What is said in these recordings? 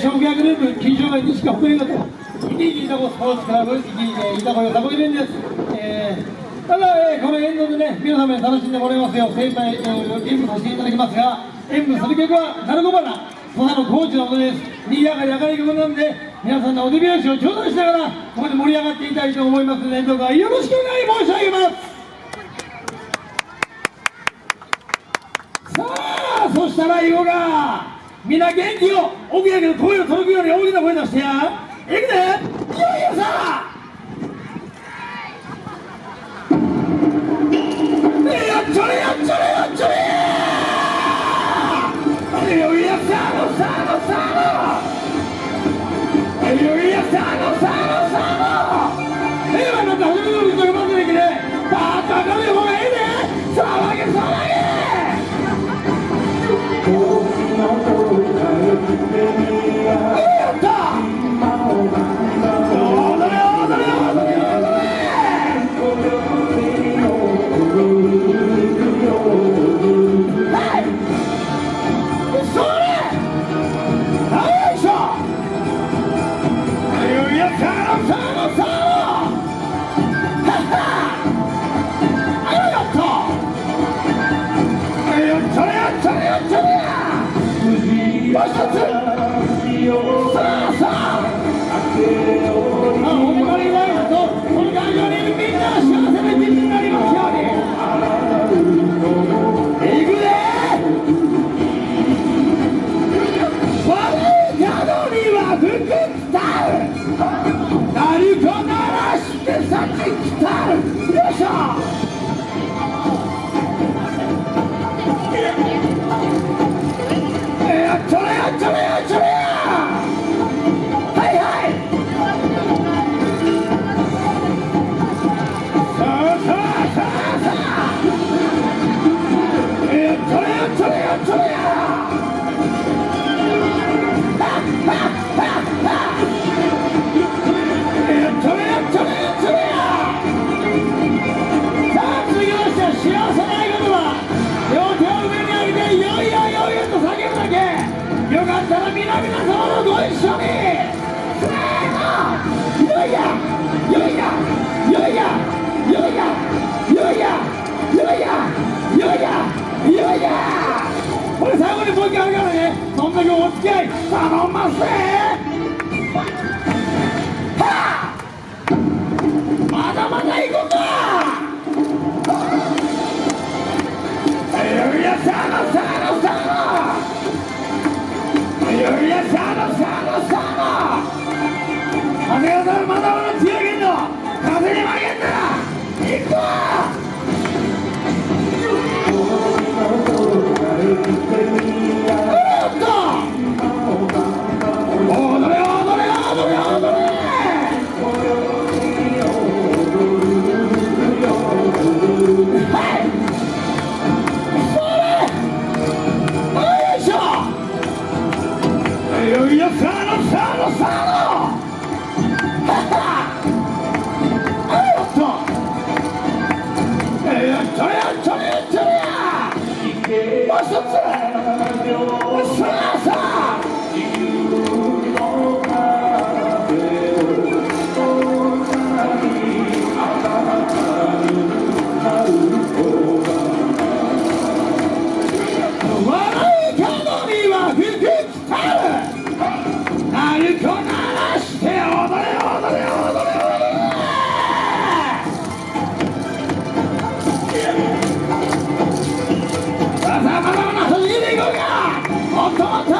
ー、勝負グループ金賞会西川福音とイディータコスポーツクラブイディータコよさこい連です、えー、ただ、えー、この演奏でね皆様に楽しんでもらいますよ。精一杯、えー、演舞させていただきますが演舞する曲は鳴子花土佐の高知のことです。にぎやかに明るい曲なんで皆さんのお手拍子を頂戴しながらここで盛り上がっていきたいと思いますのでどうかよろしくお願い申し上げます。さあそしたら行こう皆元気を奥やけど声を届くように大き三连杀いやいやこれ最後にもう一回あるからね。そんだけお付き合い頼んますはまだまだいこうか。いやさあさあさあのささ Follow, follow! さあさあ come on, come on.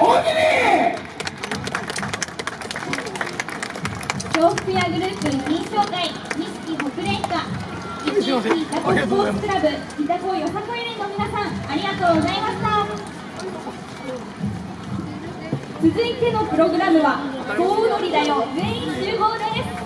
おおきに笑福屋グループ認証会錦北連歌一日いたこスポーツクラブいたこよさこい連の皆さんありがとうございました。続いてのプログラムは「総踊りだよ全員集合」です。